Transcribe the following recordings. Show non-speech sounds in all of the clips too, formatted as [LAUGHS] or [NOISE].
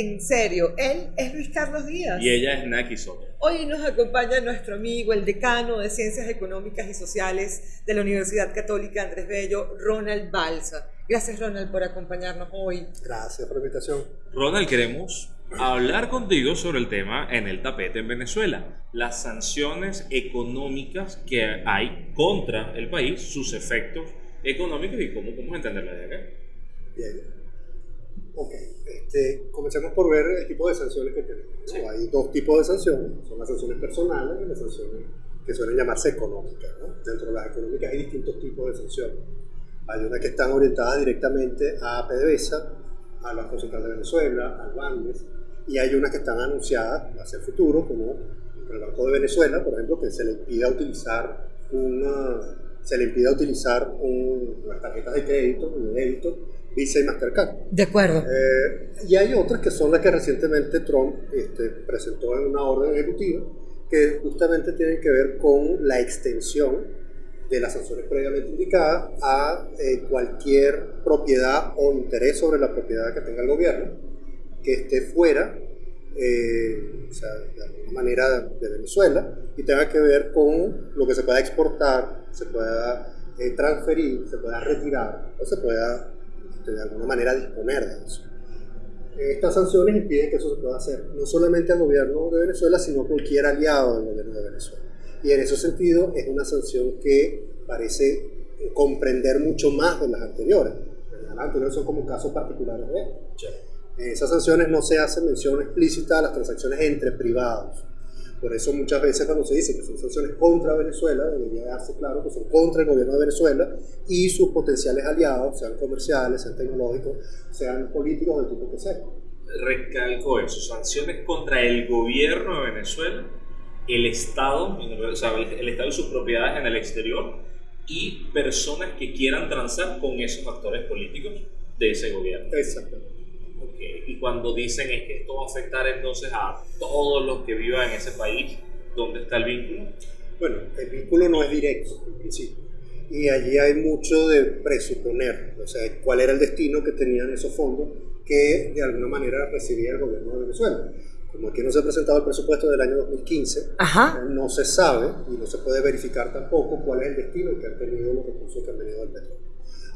en serio. Él es Luis Carlos Díaz. Y ella es Naki Soto. Hoy nos acompaña nuestro amigo, el decano de Ciencias Económicas y Sociales de la Universidad Católica Andrés Bello, Ronald Balsa. Gracias, Ronald, por acompañarnos hoy. Gracias por la invitación. Ronald, queremos hablar contigo sobre el tema en el tapete en Venezuela, las sanciones económicas que hay contra el país, sus efectos económicos y cómo podemos entenderla de acá. Bien. Ok, este, comencemos por ver el tipo de sanciones que tenemos. Hay dos tipos de sanciones, son las sanciones personales y las sanciones que suelen llamarse económicas. Dentro de las económicas hay distintos tipos de sanciones. Hay unas que están orientadas directamente a PDVSA, a Banco Central de Venezuela, al BANDES, y hay unas que están anunciadas hacia el futuro, como el Banco de Venezuela, por ejemplo, que se le impida utilizar una, se le impida utilizar un, las tarjetas de crédito, de débito, Visa y Mastercard. De acuerdo. Eh, y hay otras que son las que recientemente Trump este, presentó en una orden ejecutiva, que justamente tienen que ver con la extensión de las sanciones previamente indicadas a eh, cualquier propiedad o interés sobre la propiedad que tenga el gobierno que esté fuera, eh, o sea, de alguna manera de Venezuela, y tenga que ver con lo que se pueda exportar, se pueda transferir, se pueda retirar o se pueda de alguna manera disponer de eso. Estas sanciones impiden que eso se pueda hacer, no solamente al gobierno de Venezuela, sino a cualquier aliado del gobierno de Venezuela. Y en ese sentido es una sanción que parece comprender mucho más de las anteriores. Las anteriores son como casos particulares de esto. En esas sanciones no se hace mención explícita a las transacciones entre privados por eso muchas veces cuando se dice que son sanciones contra Venezuela, debería darse claro que son contra el gobierno de Venezuela y sus potenciales aliados, sean comerciales, sean tecnológicos, sean políticos, del tipo que sea. Recalco eso, sanciones contra el gobierno de Venezuela, el Estado, o sea, el Estado y sus propiedades en el exterior y personas que quieran transar con esos actores políticos de ese gobierno. Exactamente. Y cuando dicen es que esto va a afectar entonces a todos los que vivan en ese país, ¿dónde está el vínculo? Bueno, el vínculo no es directo en principio. Y allí hay mucho de presuponer, o sea, cuál era el destino que tenían esos fondos que de alguna manera recibía el gobierno de Venezuela. Como aquí no se ha presentado el presupuesto del año 2015, no se sabe y no se puede verificar tampoco cuál es el destino que han tenido los recursos que han venido del petróleo.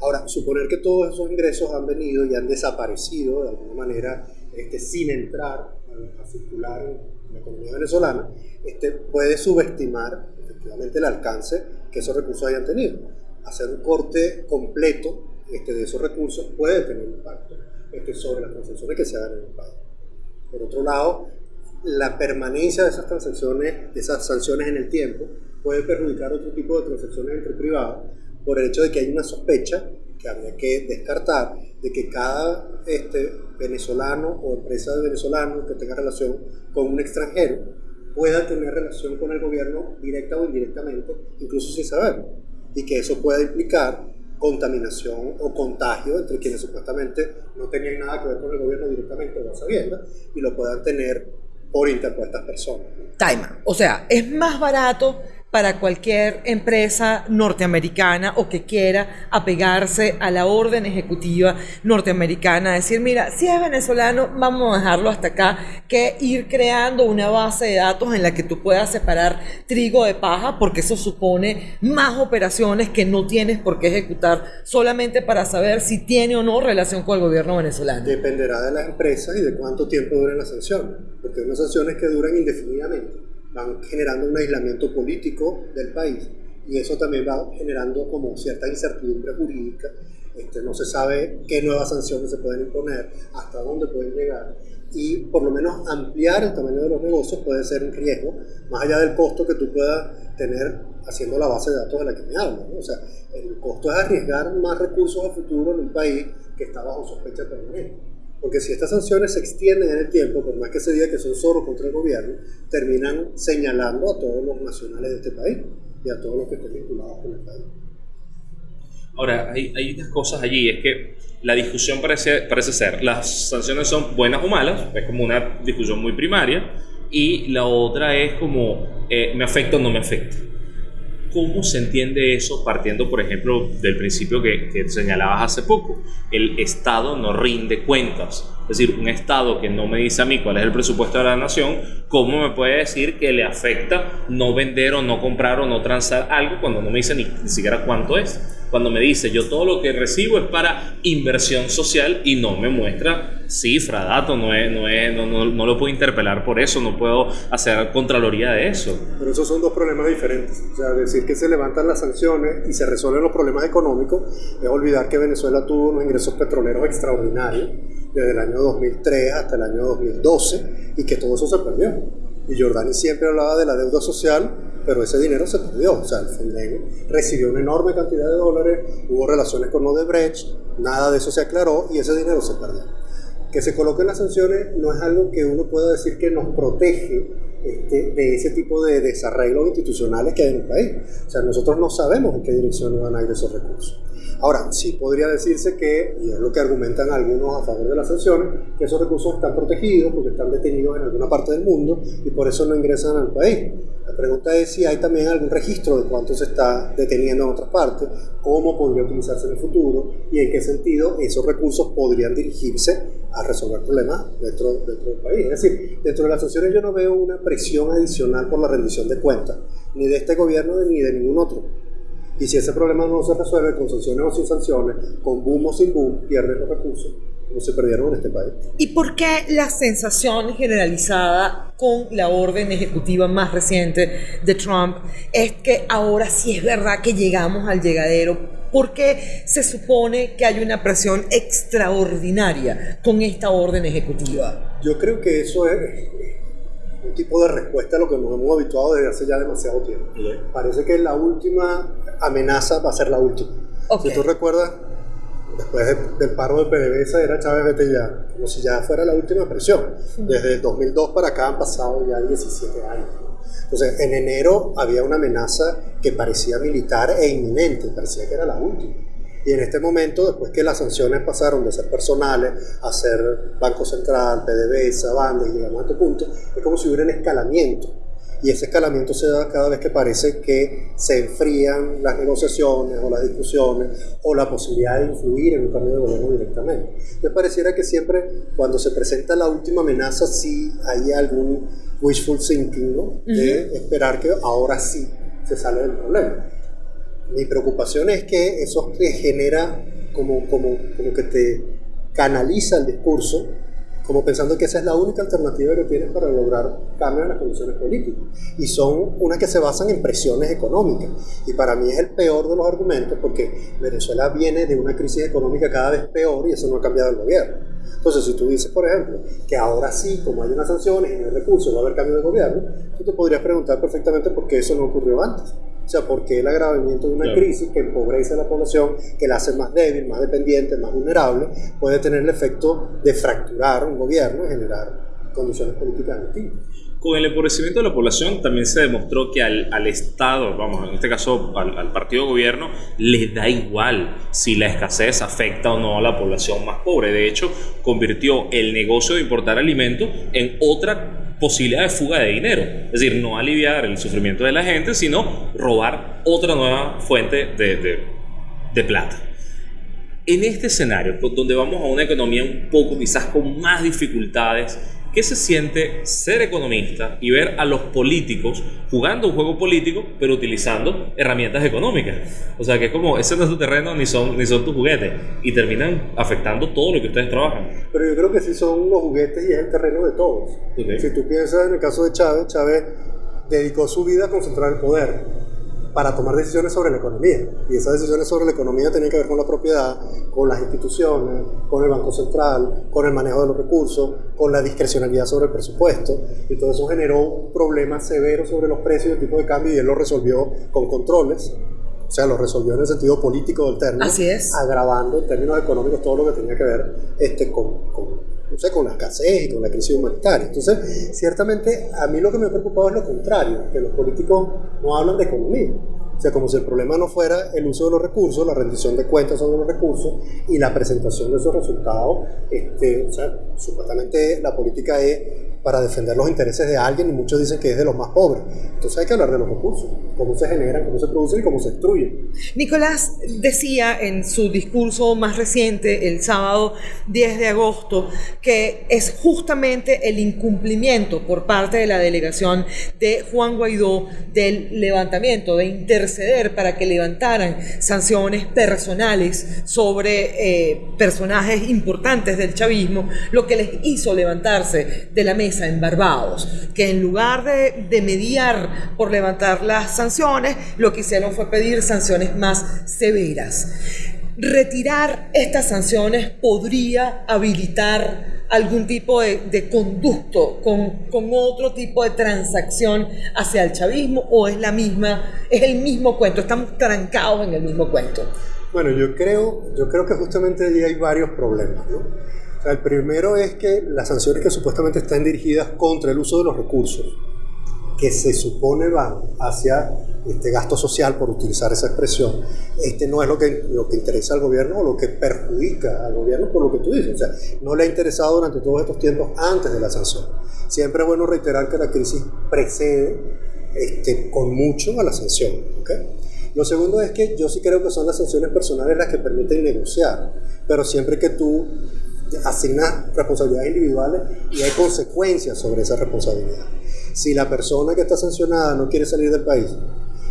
Ahora, suponer que todos esos ingresos han venido y han desaparecido de alguna manera este, sin entrar a, circular en la economía venezolana, este, puede subestimar efectivamente el alcance que esos recursos hayan tenido. Hacer un corte completo este, de esos recursos puede tener impacto este, sobre las transacciones que se hagan en el país. Por otro lado, la permanencia de esas transacciones, de esas sanciones en el tiempo, puede perjudicar otro tipo de transacciones entre privados por el hecho de que hay una sospecha que habría que descartar de que cada este, venezolano o empresa de venezolano que tenga relación con un extranjero pueda tener relación con el gobierno directa o indirectamente, incluso sin saberlo, y que eso pueda implicar contaminación o contagio entre quienes supuestamente no tenían nada que ver con el gobierno directamente o sabiendo y lo puedan tener por interpuestas personas. Taima, o sea, es más barato para cualquier empresa norteamericana o que quiera apegarse a la orden ejecutiva norteamericana, decir, mira, si es venezolano, vamos a dejarlo hasta acá, que ir creando una base de datos en la que tú puedas separar trigo de paja, porque eso supone más operaciones que no tienes por qué ejecutar solamente para saber si tiene o no relación con el gobierno venezolano. Dependerá de las empresas y de cuánto tiempo duren las sanciones, porque hay unas sanciones que duran indefinidamente van generando un aislamiento político del país y eso también va generando como cierta incertidumbre jurídica. Este, no se sabe qué nuevas sanciones se pueden imponer, hasta dónde pueden llegar y por lo menos ampliar el tamaño de los negocios puede ser un riesgo, más allá del costo que tú puedas tener haciendo la base de datos de la que me hablo. O sea, el costo es arriesgar más recursos a futuro en un país que está bajo sospecha permanente. Porque si estas sanciones se extienden en el tiempo, por más que se diga que son solo contra el gobierno, terminan señalando a todos los nacionales de este país y a todos los que estén vinculados con el país. Ahora, hay, unas cosas allí, es que la discusión parece, parece ser, las sanciones son buenas o malas, es como una discusión muy primaria, y la otra es como, eh, ¿me afecta o no me afecta? ¿Cómo se entiende eso partiendo, por ejemplo, del principio que, señalabas hace poco? El Estado no rinde cuentas Es decir, un Estado que no me dice a mí cuál es el presupuesto de la nación, ¿cómo me puede decir que le afecta no vender o no comprar o no transar algo cuando no me dice ni, ni siquiera cuánto es? Cuando me dice yo todo lo que recibo es para inversión social y no me muestra cifra, dato, no, es, no, es, no, no, no lo puedo interpelar por eso, no puedo hacer contraloría de eso. Pero esos son dos problemas diferentes. O sea, decir que se levantan las sanciones y se resuelven los problemas económicos es olvidar que Venezuela tuvo unos ingresos petroleros extraordinarios desde el año 2003 hasta el año 2012 y que todo eso se perdió. Y Jordani siempre hablaba de la deuda social, pero ese dinero se perdió. O sea, el Fonden recibió una enorme cantidad de dólares, hubo relaciones con Odebrecht, nada de eso se aclaró y ese dinero se perdió. Que se coloquen las sanciones no es algo que uno pueda decir que nos protege este, de ese tipo de desarreglos institucionales que hay en el país. O sea, nosotros no sabemos en qué dirección van a ir esos recursos. Ahora, sí podría decirse que, y es lo que argumentan algunos a favor de las sanciones, que esos recursos están protegidos porque están detenidos en alguna parte del mundo y por eso no ingresan al país. La pregunta es si hay también algún registro de cuánto se está deteniendo en otras partes, cómo podría utilizarse en el futuro y en qué sentido esos recursos podrían dirigirse a resolver problemas dentro, dentro del país. Es decir, dentro de las sanciones yo no veo una presión adicional por la rendición de cuentas, ni de este gobierno ni de ningún otro. Y si ese problema no se resuelve con sanciones o sin sanciones, con boom o sin boom, pierden los recursos, como se perdieron en este país. ¿Y por qué la sensación generalizada con la orden ejecutiva más reciente de Trump es que ahora sí es verdad que llegamos al llegadero? ¿Por qué se supone que hay una presión extraordinaria con esta orden ejecutiva? Yo creo que eso es un tipo de respuesta a lo que nos hemos habituado desde hace ya demasiado tiempo. Parece que la última amenaza va a ser la última. Ok. Si tú recuerdas, después de- del paro de PDVSA era Chávez vete ya, como si ya fuera la última presión. Desde el 2002 para acá han pasado ya 17 años. Entonces, en enero había una amenaza que parecía militar e inminente, parecía que era la última. Y en este momento, después que las sanciones pasaron de ser personales a ser Banco Central, PDVSA, Banda, y llegamos a este punto, es como si hubiera un escalamiento. Y ese escalamiento se da cada vez que parece que se enfrían las negociaciones o las discusiones o la posibilidad de influir en un cambio de gobierno directamente. Me pareciera que siempre cuando se presenta la última amenaza sí hay algún wishful thinking, ¿no? De esperar que ahora sí se sale del problema. Mi preocupación es que eso te genera como, como, como que te canaliza el discurso como pensando que esa es la única alternativa que tienes para lograr cambios en las condiciones políticas. Y son unas que se basan en presiones económicas. Y para mí es el peor de los argumentos porque Venezuela viene de una crisis económica cada vez peor y eso no ha cambiado el gobierno. Entonces, si tú dices, por ejemplo, que ahora sí, como hay unas sanciones y no hay recursos, va a haber cambio de gobierno, tú te podrías preguntar perfectamente por qué eso no ocurrió antes. O sea, por qué el agravamiento de una Claro. crisis que empobrece a la población, que la hace más débil, más dependiente, más vulnerable, puede tener el efecto de fracturar un gobierno y generar condiciones políticas distintas. Con el empobrecimiento de la población también se demostró que al, al Estado, vamos, en este caso al, al partido de gobierno, le da igual si la escasez afecta o no a la población más pobre. De hecho, convirtió el negocio de importar alimentos en otra posibilidad de fuga de dinero. Es decir, no aliviar el sufrimiento de la gente, sino robar otra nueva fuente de, de, plata. En este escenario, donde vamos a una economía un poco quizás con más dificultades, ¿qué se siente ser economista y ver a los políticos jugando un juego político, pero utilizando herramientas económicas? O sea, que es como, ese no es tu terreno ni son, ni son tus juguetes, y terminan afectando todo lo que ustedes trabajan. Pero yo creo que sí son los juguetes y es el terreno de todos. Ok. Si tú piensas en el caso de Chávez, Chávez dedicó su vida a concentrar el poder para tomar decisiones sobre la economía. Y esas decisiones sobre la economía tenían que ver con la propiedad, con las instituciones, con el Banco Central, con el manejo de los recursos, con la discrecionalidad sobre el presupuesto. Y todo eso generó un problema severo sobre los precios y el tipo de cambio y él lo resolvió con controles. O sea, lo resolvió en el sentido político del término, Así es. agravando en términos económicos todo lo que tenía que ver este, con, con, no sé, con la escasez y con la crisis humanitaria. Entonces, ciertamente, a mí lo que me ha preocupado es lo contrario, que los políticos no hablan de economía. O sea, como si el problema no fuera el uso de los recursos, la rendición de cuentas sobre los recursos y la presentación de esos resultados. Este, o sea, supuestamente la política es para defender los intereses de alguien y muchos dicen que es de los más pobres. Entonces hay que hablar de los recursos, cómo se generan, cómo se producen y cómo se destruyen. Nicolás decía en su discurso más reciente, el sábado 10 de agosto, que es justamente el incumplimiento por parte de la delegación de Juan Guaidó del levantamiento, de interceder para que levantaran sanciones personales sobre eh, personajes importantes del chavismo, lo que les hizo levantarse de la mesa en Barbados, que en lugar de, de mediar por levantar las sanciones, lo que hicieron fue pedir sanciones más severas. Retirar estas sanciones podría habilitar algún tipo de, de conducto con, con, otro tipo de transacción hacia el chavismo o es la misma, es el mismo cuento, estamos trancados en el mismo cuento. Bueno, yo creo, yo creo que justamente allí hay varios problemas, ¿no? Sea, el primero es que las sanciones que supuestamente están dirigidas contra el uso de los recursos, que se supone van hacia este gasto social, por utilizar esa expresión, este no es lo que, lo que interesa al gobierno o lo que perjudica al gobierno por lo que tú dices. O sea, no le ha interesado durante todos estos tiempos antes de la sanción. Siempre es bueno reiterar que la crisis precede este, con mucho a la sanción. ¿okay? Lo segundo es que yo sí creo que son las sanciones personales las que permiten negociar, pero siempre que tú asignas responsabilidades individuales y hay consecuencias sobre esa responsabilidad. Si la persona que está sancionada no quiere salir del país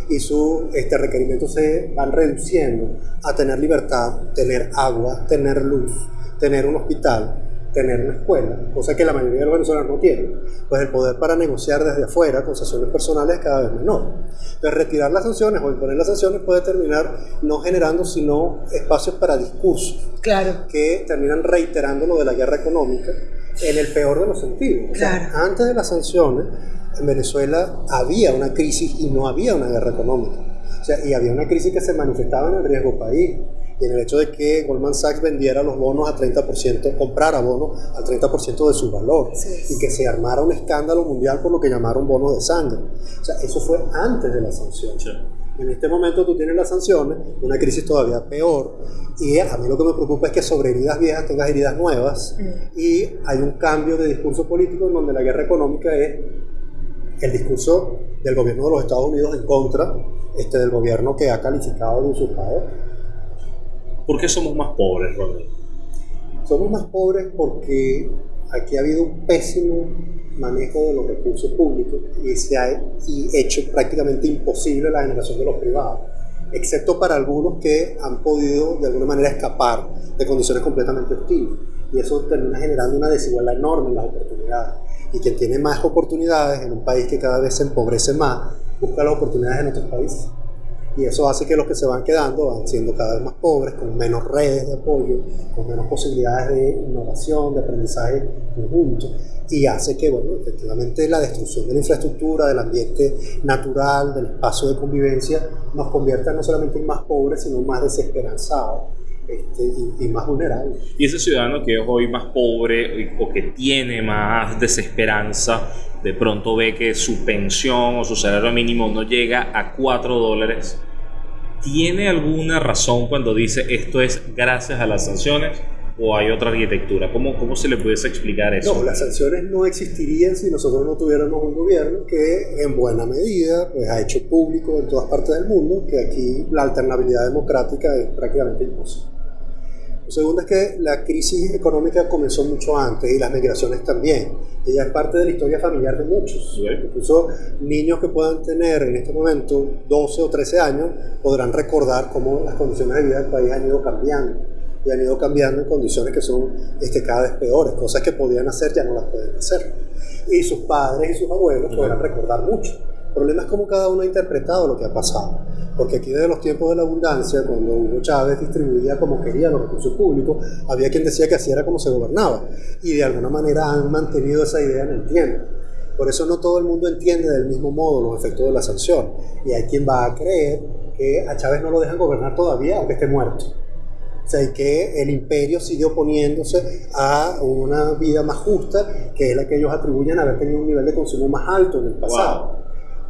y sus este, requerimientos se van reduciendo a tener libertad, tener agua, tener luz, tener un hospital, tener una escuela, cosa que la mayoría de los venezolanos no tienen, pues el poder para negociar desde afuera con sanciones personales es cada vez menor. Entonces retirar las sanciones o imponer las sanciones puede terminar no generando sino espacios para discursos claro. que terminan reiterando lo de la guerra económica en el peor de los sentidos. Claro. O sea, antes de las sanciones, en Venezuela había una crisis y no había una guerra económica. O sea, y había una crisis que se manifestaba en el riesgo país y en el hecho de que Goldman Sachs vendiera los bonos a 30%, comprara bonos al 30% de su valor Sí. y que se armara un escándalo mundial por lo que llamaron bonos de sangre. O sea, eso fue antes de la sanción. Sí. En este momento tú tienes las sanciones, una crisis todavía peor, y a mí lo que me preocupa es que sobre heridas viejas tengas heridas nuevas, y hay un cambio de discurso político en donde la guerra económica es el discurso del gobierno de los Estados Unidos en contra este, del gobierno que ha calificado de usurpador. ¿Por qué somos más pobres, Rodrigo? Somos más pobres porque aquí ha habido un pésimo manejo de los recursos públicos y se ha hecho prácticamente imposible la generación de los privados, excepto para algunos que han podido de alguna manera escapar de condiciones completamente hostiles. Y eso termina generando una desigualdad enorme en las oportunidades. Y quien tiene más oportunidades en un país que cada vez se empobrece más, busca las oportunidades en otros países. Y eso hace que los que se van quedando van siendo cada vez más pobres, con menos redes de apoyo, con menos posibilidades de innovación, de aprendizaje conjunto. Y hace que, bueno, efectivamente la destrucción de la infraestructura, del ambiente natural, del espacio de convivencia, nos convierta no solamente en más pobres, sino más desesperanzados este, y, y más vulnerables. Y ese ciudadano que es hoy más pobre o que tiene más desesperanza, de pronto ve que su pensión o su salario mínimo no llega a 4 dólares, ¿tiene alguna razón cuando dice esto es gracias a las sanciones o hay otra arquitectura? ¿Cómo, cómo se le pudiese explicar eso? No, las sanciones no existirían si nosotros no tuviéramos un gobierno que en buena medida pues, ha hecho público en todas partes del mundo que aquí la alternabilidad democrática es prácticamente imposible. Lo segundo es que la crisis económica comenzó mucho antes y las migraciones también. Ella es parte de la historia familiar de muchos. Incluso niños que puedan tener en este momento 12 o 13 años podrán recordar cómo las condiciones de vida del país han ido cambiando y han ido cambiando en condiciones que son este, cada vez peores. Cosas que podían hacer ya no las pueden hacer. Y sus padres y sus abuelos podrán recordar mucho. El problema es cómo cada uno ha interpretado lo que ha pasado. Porque aquí desde los tiempos de la abundancia, cuando Hugo Chávez distribuía como quería los recursos públicos, había quien decía que así era como se gobernaba. Y de alguna manera han mantenido esa idea en el tiempo. Por eso no todo el mundo entiende del mismo modo los efectos de la sanción. Y hay quien va a creer que a Chávez no lo dejan gobernar todavía, aunque esté muerto. O sea, y que el imperio sigue oponiéndose a una vida más justa, que es la que ellos atribuyen a haber tenido un nivel de consumo más alto en el pasado.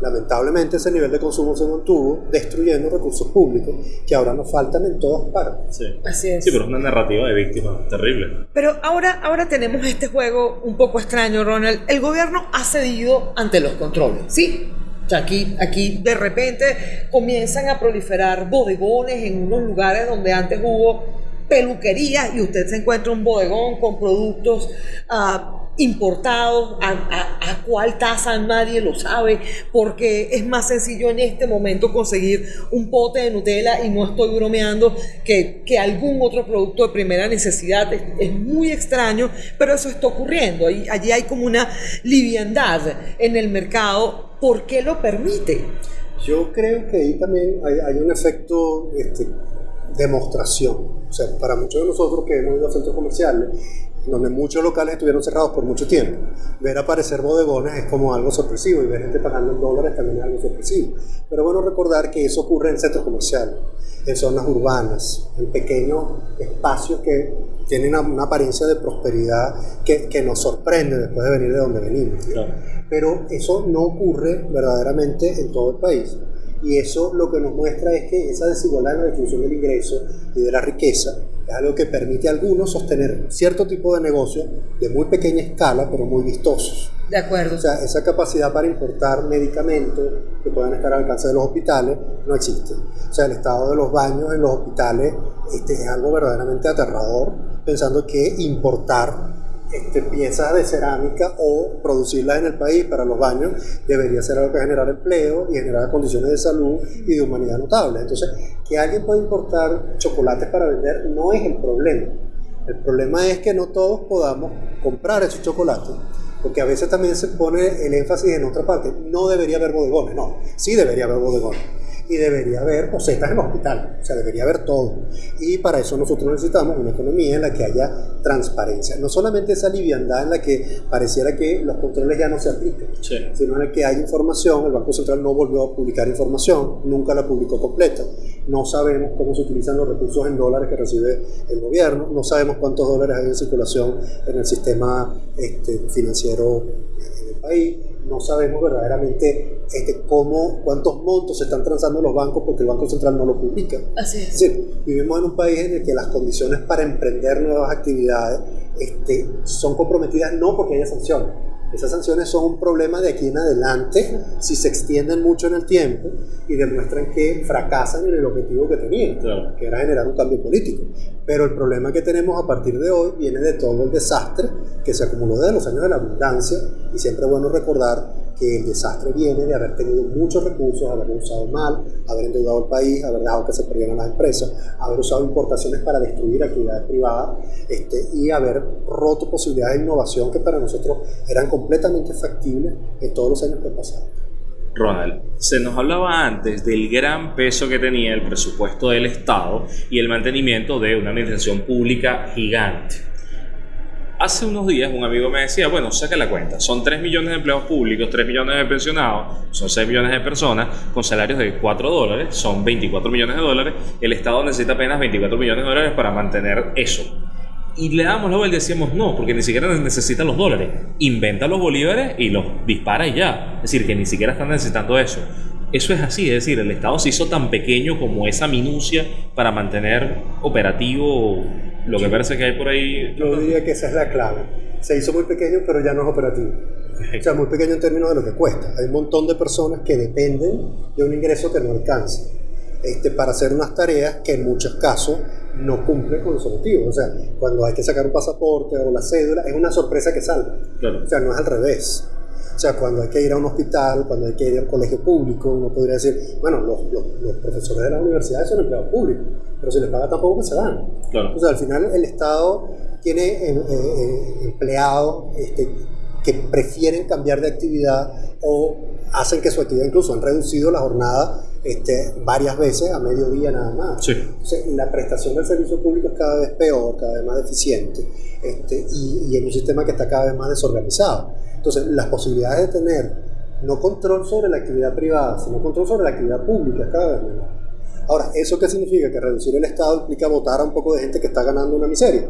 Lamentablemente ese nivel de consumo se mantuvo destruyendo recursos públicos que ahora nos faltan en todas partes. Sí. Así es. Sí, pero es una narrativa de víctima terrible. Pero ahora, ahora tenemos este juego un poco extraño, Ronald. El gobierno ha cedido ante los controles, ¿sí? O sea, aquí, aquí de repente comienzan a proliferar bodegones en unos lugares donde antes hubo peluquerías y usted se encuentra un bodegón con productos ah, importados, a, a- a cuál tasa nadie lo sabe, porque es más sencillo en este momento conseguir un pote de Nutella y no estoy bromeando que, que algún otro producto de primera necesidad. Es, muy extraño, pero eso está ocurriendo. Ahí- allí hay como una liviandad en el mercado. ¿Por qué lo permite? Yo creo que ahí también hay, hay un efecto este, demostración. O sea, para muchos de nosotros que hemos ido a centros comerciales, donde muchos locales estuvieron cerrados por mucho tiempo, ver aparecer bodegones es como algo sorpresivo y ver gente pagando en dólares también es algo sorpresivo. Pero bueno recordar que eso ocurre en centros comerciales, en zonas urbanas, en pequeños espacios que tienen una, apariencia de prosperidad que, que nos sorprende después de venir de donde venimos. pero eso no ocurre verdaderamente en todo el país. Y eso lo que nos muestra es que esa desigualdad en la distribución del ingreso y de la riqueza es algo que permite a algunos sostener cierto tipo de negocios de muy pequeña escala, pero muy vistosos. De acuerdo. O sea, esa capacidad para importar medicamentos que puedan estar al alcance de los hospitales no existe. O sea, el estado de los baños en los hospitales este, es algo verdaderamente aterrador, pensando que importar este, piezas de cerámica o producirlas en el país para los baños debería ser algo que generar empleo y generar condiciones de salud y de humanidad notables. Entonces, que alguien pueda importar chocolates para vender no es el problema. El problema es que no todos podamos comprar esos chocolates, porque a veces también se pone el énfasis en otra parte. No debería haber bodegones, no, sí debería haber bodegones. Y debería haber posetas en hospital, o sea, debería haber todo. Y para eso nosotros necesitamos una economía en la que haya transparencia. No solamente esa liviandad en la que pareciera que los controles ya no se aplican, Sí. sino en el que hay información, el Banco Central no volvió a publicar información, nunca la publicó completa, no sabemos cómo se utilizan los recursos en dólares que recibe el gobierno, no sabemos cuántos dólares hay en circulación en el sistema este, financiero en el país, no sabemos verdaderamente este, cómo, cuántos montos se están transando los bancos porque el Banco Central no lo publica. Así Es es. decir, vivimos en un país en el que las condiciones para emprender nuevas actividades este, son comprometidas no porque haya sanciones. Esas sanciones son un problema de aquí en adelante si se extienden mucho en el tiempo y demuestran que fracasan en el objetivo que tenían, Claro. que era generar un cambio político. Pero el problema que tenemos a partir de hoy viene de todo el desastre que se acumuló desde los años de la abundancia y siempre es bueno recordar que el desastre viene de haber tenido muchos recursos, haberlo usado mal, haber endeudado el país, haber dejado que se perdieran las empresas, haber usado importaciones para destruir actividades privadas este, y haber roto posibilidades de innovación que para nosotros eran completamente factibles en todos los años que pasaron. Ronald, se nos hablaba antes del gran peso que tenía el presupuesto del Estado y el mantenimiento de una administración pública gigante. Hace unos días un amigo me decía, bueno, saca la cuenta, son 3 millones de empleados públicos, 3 millones de pensionados, son 6 millones de personas con salarios de 4 dólares, son 24 millones de dólares, el Estado necesita apenas 24 millones de dólares para mantener eso. Y le damos la vuelta y decíamos, no, porque ni siquiera necesitan los dólares. Inventa los bolívares y los dispara y ya. Es decir, que ni siquiera están necesitando eso. Eso es así, es decir, el Estado se hizo tan pequeño como esa minucia para mantener operativo lo que parece que hay por ahí. Yo diría que esa es la clave. Se hizo muy pequeño, pero ya no es operativo. O sea, muy pequeño en términos de lo que cuesta. Hay un montón de personas que dependen de un ingreso que no alcanza este, para hacer unas tareas que en muchos casos no cumplen con los objetivos. O sea, cuando hay que sacar un pasaporte o la cédula, es una sorpresa que salga. Claro. O sea, no es al revés. O sea, cuando hay que ir a un hospital, cuando hay que ir a un colegio público, uno podría decir, bueno, los, los, los profesores de las universidades son empleados públicos, pero si les paga tampoco que se van. Claro. Sea, al final el Estado tiene eh, eh, empleados este, que prefieren cambiar de actividad o hacen que su actividad incluso han reducido la jornada este, varias veces a mediodía nada más. Sí. Entonces, la prestación del servicio público es cada vez peor, cada vez más deficiente este, y, y en un sistema que está cada vez más desorganizado. Entonces, las posibilidades de tener no control sobre la actividad privada, sino control sobre la actividad pública es cada vez menor. Ahora, ¿eso qué significa? Que reducir el Estado implica votar a un poco de gente que está ganando una miseria.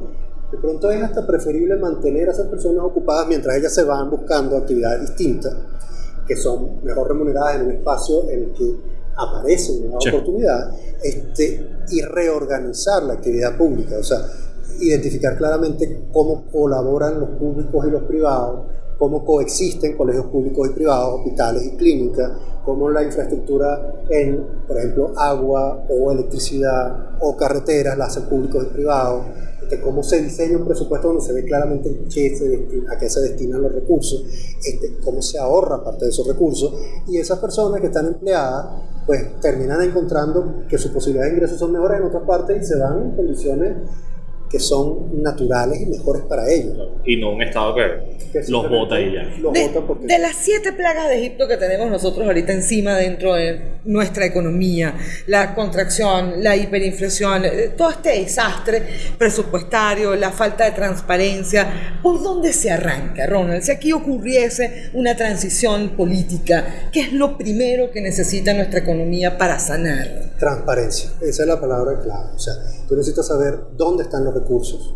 De pronto es hasta preferible mantener a esas personas ocupadas mientras ellas se van buscando actividades distintas que son mejor remuneradas en un espacio en el que aparece una nueva Sí. oportunidad este, y reorganizar la actividad pública, o sea, identificar claramente cómo colaboran los públicos y los privados, cómo coexisten colegios públicos y privados, hospitales y clínicas, cómo la infraestructura en, por ejemplo, agua o electricidad o carreteras la hacen públicos y privados, este, cómo se diseña un presupuesto donde se ve claramente a qué se destinan los recursos, este, cómo se ahorra parte de esos recursos y esas personas que están empleadas pues terminan encontrando que sus posibilidades de ingresos son mejores en otras partes y se van en condiciones que son naturales y mejores para ellos. Y no un estado que, Que los bota y ya. Los De, porque de las siete plagas de Egipto que tenemos nosotros ahorita encima dentro de nuestra economía, la contracción, la hiperinflación, eh, todo este desastre presupuestario, la falta de transparencia, ¿por dónde se arranca, Ronald? Si aquí ocurriese una transición política, ¿qué es lo primero que necesita nuestra economía para sanar? Transparencia, esa es la palabra clave. O sea, tú necesitas saber dónde están los recursos,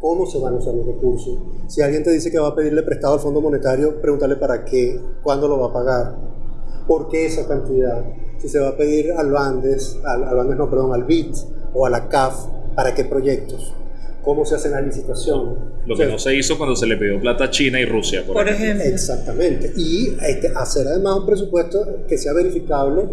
cómo se van a usar los recursos. Si alguien te dice que va a pedirle prestado al Fondo Monetario, pregúntale para qué, cuándo lo va a pagar, por qué esa cantidad. Si se va a pedir al Bandes, al, al Bandes no, perdón, al BIT o a la CAF, para qué proyectos, cómo se hacen las licitaciones. Lo O que sea, no se hizo cuando se le pidió plata a China y Rusia. Por, Por ejemplo. ejemplo. Exactamente. Y este, hacer además un presupuesto que sea verificable,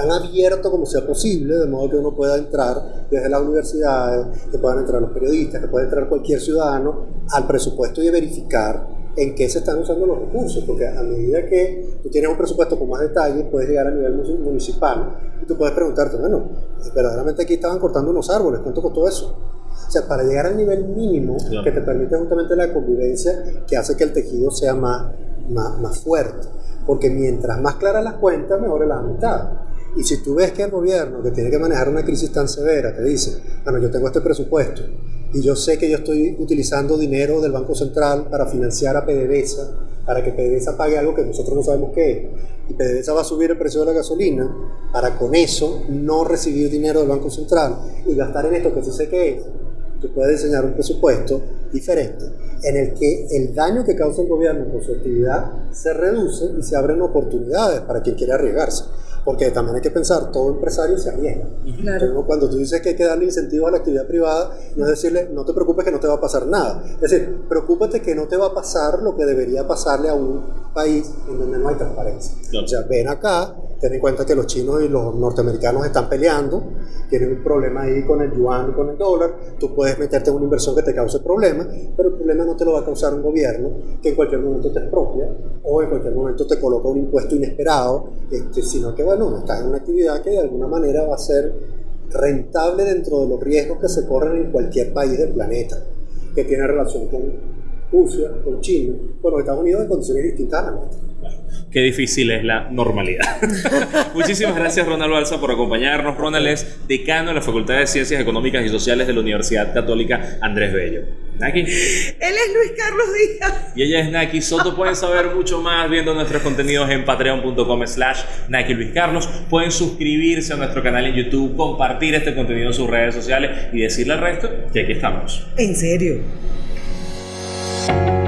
tan abierto como sea posible, de modo que uno pueda entrar desde las universidades, que puedan entrar los periodistas, que pueda entrar cualquier ciudadano al presupuesto y verificar en qué se están usando los recursos, porque a medida que tú tienes un presupuesto con más detalle, puedes llegar a nivel mu- municipal y tú puedes preguntarte, bueno, verdaderamente aquí estaban cortando unos árboles, ¿cuánto costó eso? O sea, para llegar al nivel mínimo Claro. que te permite justamente la convivencia, que hace que el tejido sea más, más, más fuerte. Porque mientras más claras las cuentas, mejor es la mitad. Y si tú ves que el gobierno, que tiene que manejar una crisis tan severa, te dice, bueno, yo tengo este presupuesto y yo sé que yo estoy utilizando dinero del Banco Central para financiar a PDVSA, para que PDVSA pague algo que nosotros no sabemos qué es, y PDVSA va a subir el precio de la gasolina, para con eso no recibir dinero del Banco Central y gastar en esto que sí sé qué es, tú puedes diseñar un presupuesto diferente en el que el daño que causa el gobierno con su actividad se reduce y se abren oportunidades para quien quiere arriesgarse. Porque también hay que pensar, todo empresario se arriesga. Claro. Entonces, cuando tú dices que hay que darle incentivos a la actividad privada, no es decirle, no te preocupes que no te va a pasar nada. Es decir, preocúpate que no te va a pasar lo que debería pasarle a un país en donde no hay transparencia. Claro. O sea, ven acá, ten en cuenta que los chinos y los norteamericanos están peleando, tienen un problema ahí con el yuan y con el dólar, tú puedes meterte en una inversión que te cause problemas, pero el problema no te lo va a causar un gobierno que en cualquier momento te expropia o en cualquier momento te coloca un impuesto inesperado, este, sino que bueno, estás en una actividad que de alguna manera va a ser rentable dentro de los riesgos que se corren en cualquier país del planeta, que tiene relación con Rusia, con China, con los Estados Unidos en condiciones distintas a. Qué difícil es la normalidad. [LAUGHS] Muchísimas gracias Ronald Balsa por acompañarnos. Ronald es decano de la Facultad de Ciencias Económicas y Sociales de la Universidad Católica Andrés Bello. Naki. Él es Luis Carlos Díaz. Y ella es Naki Soto. Pueden saber mucho más viendo nuestros contenidos en patreon.com slash Naki Luis Carlos. Pueden suscribirse a nuestro canal en YouTube, compartir este contenido en sus redes sociales y decirle al resto que aquí estamos. ¿En serio? Thank you.